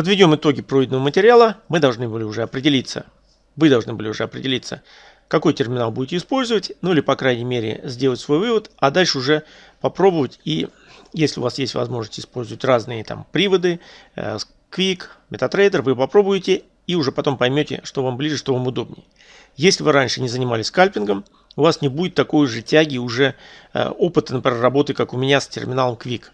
Подведем итоги пройденного материала. Мы должны были уже определиться, вы должны были уже определиться, какой терминал будете использовать, ну или по крайней мере сделать свой вывод, а дальше уже попробовать и если у вас есть возможность использовать разные там приводы, э, Quick, MetaTrader, вы попробуете и уже потом поймете, что вам ближе, что вам удобнее. Если вы раньше не занимались скальпингом, у вас не будет такой же тяги уже э, опыта, например, работы, как у меня с терминалом Quick.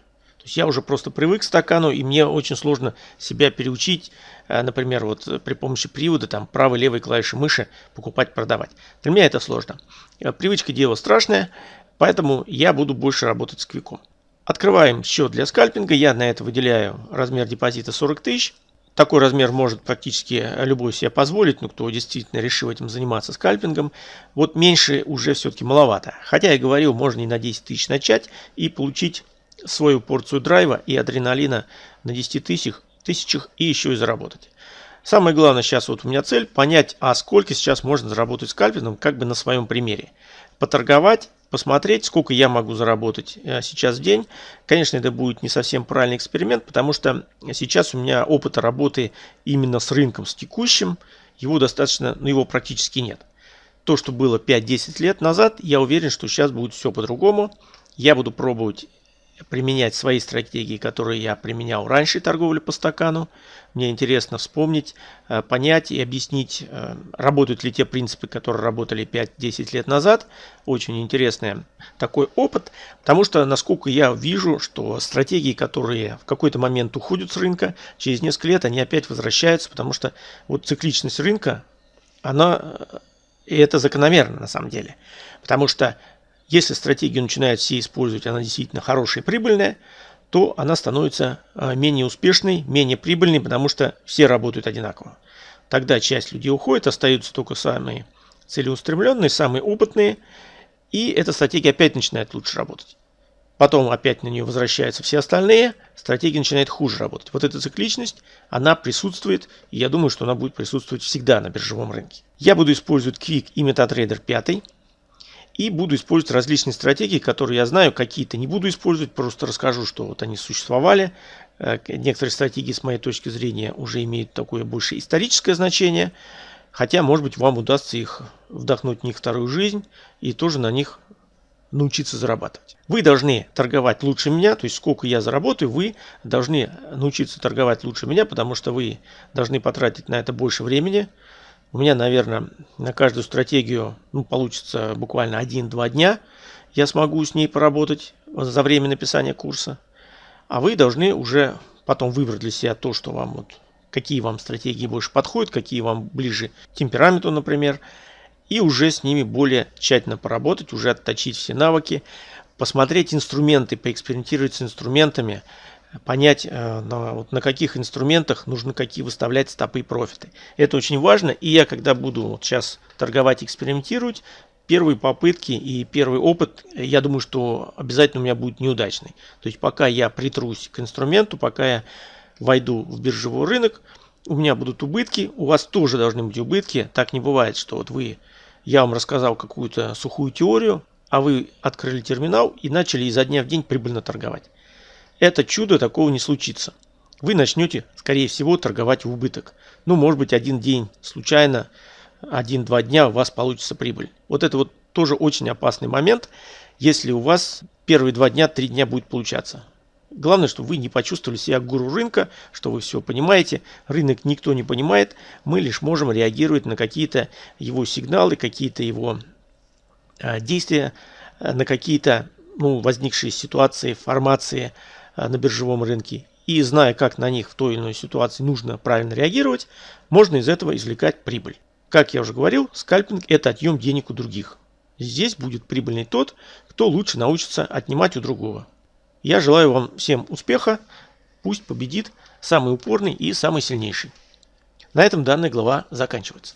Я уже просто привык к стакану, и мне очень сложно себя переучить, э, например, вот при помощи привода, там, правой, левой клавиши мыши покупать, продавать. Для меня это сложно. Э, привычка дело страшное, поэтому я буду больше работать с квиком. Открываем счет для скальпинга. Я на это выделяю размер депозита 40 тысяч. Такой размер может практически любой себе позволить, ну кто действительно решил этим заниматься скальпингом. Вот меньше уже все-таки маловато. Хотя я говорил, можно и на 10 тысяч начать и получить свою порцию драйва и адреналина на 10 тысячах, тысячах и еще и заработать. Самое главное сейчас вот у меня цель понять, а сколько сейчас можно заработать скальпингом, как бы на своем примере. Поторговать посмотреть, сколько я могу заработать э, сейчас в день. Конечно, это будет не совсем правильный эксперимент, потому что сейчас у меня опыта работы именно с рынком, с текущим, его достаточно, ну его практически нет. То, что было 5-10 лет назад, я уверен, что сейчас будет все по-другому. Я буду пробовать применять свои стратегии, которые я применял раньше торговли по стакану. Мне интересно вспомнить, э, понять и объяснить, э, работают ли те принципы, которые работали 5-10 лет назад. Очень интересный такой опыт, потому что, насколько я вижу, что стратегии, которые в какой-то момент уходят с рынка, через несколько лет они опять возвращаются, потому что вот цикличность рынка, она, э, и это закономерно на самом деле. Потому что если стратегию начинают все использовать, она действительно хорошая и прибыльная, то она становится а, менее успешной, менее прибыльной, потому что все работают одинаково. Тогда часть людей уходит, остаются только самые целеустремленные, самые опытные, и эта стратегия опять начинает лучше работать. Потом опять на нее возвращаются все остальные, стратегия начинает хуже работать. Вот эта цикличность, она присутствует, и я думаю, что она будет присутствовать всегда на биржевом рынке. Я буду использовать Quick и MetaTrader 5. И буду использовать различные стратегии, которые я знаю, какие-то не буду использовать, просто расскажу, что вот они существовали. Э, некоторые стратегии, с моей точки зрения, уже имеют такое больше историческое значение. Хотя, может быть, вам удастся их вдохнуть в них вторую жизнь и тоже на них научиться зарабатывать. Вы должны торговать лучше меня, то есть сколько я заработаю, вы должны научиться торговать лучше меня, потому что вы должны потратить на это больше времени, у меня, наверное, на каждую стратегию ну, получится буквально 1-2 дня. Я смогу с ней поработать за время написания курса. А вы должны уже потом выбрать для себя то, что вам вот, какие вам стратегии больше подходят, какие вам ближе темпераменту, например, и уже с ними более тщательно поработать, уже отточить все навыки, посмотреть инструменты, поэкспериментировать с инструментами, понять, э, на, каких инструментах нужно какие выставлять стопы и профиты. Это очень важно. И я, когда буду вот сейчас торговать, экспериментировать, первые попытки и первый опыт, я думаю, что обязательно у меня будет неудачный. То есть пока я притрусь к инструменту, пока я войду в биржевой рынок, у меня будут убытки, у вас тоже должны быть убытки. Так не бывает, что вот вы, я вам рассказал какую-то сухую теорию, а вы открыли терминал и начали изо дня в день прибыльно торговать это чудо такого не случится. Вы начнете, скорее всего, торговать в убыток. Ну, может быть, один день случайно, один-два дня у вас получится прибыль. Вот это вот тоже очень опасный момент, если у вас первые два дня, три дня будет получаться. Главное, чтобы вы не почувствовали себя гуру рынка, что вы все понимаете. Рынок никто не понимает. Мы лишь можем реагировать на какие-то его сигналы, какие-то его э, действия, э, на какие-то ну, возникшие ситуации, формации, на биржевом рынке и зная, как на них в той или иной ситуации нужно правильно реагировать, можно из этого извлекать прибыль. Как я уже говорил, скальпинг – это отъем денег у других. Здесь будет прибыльный тот, кто лучше научится отнимать у другого. Я желаю вам всем успеха, пусть победит самый упорный и самый сильнейший. На этом данная глава заканчивается.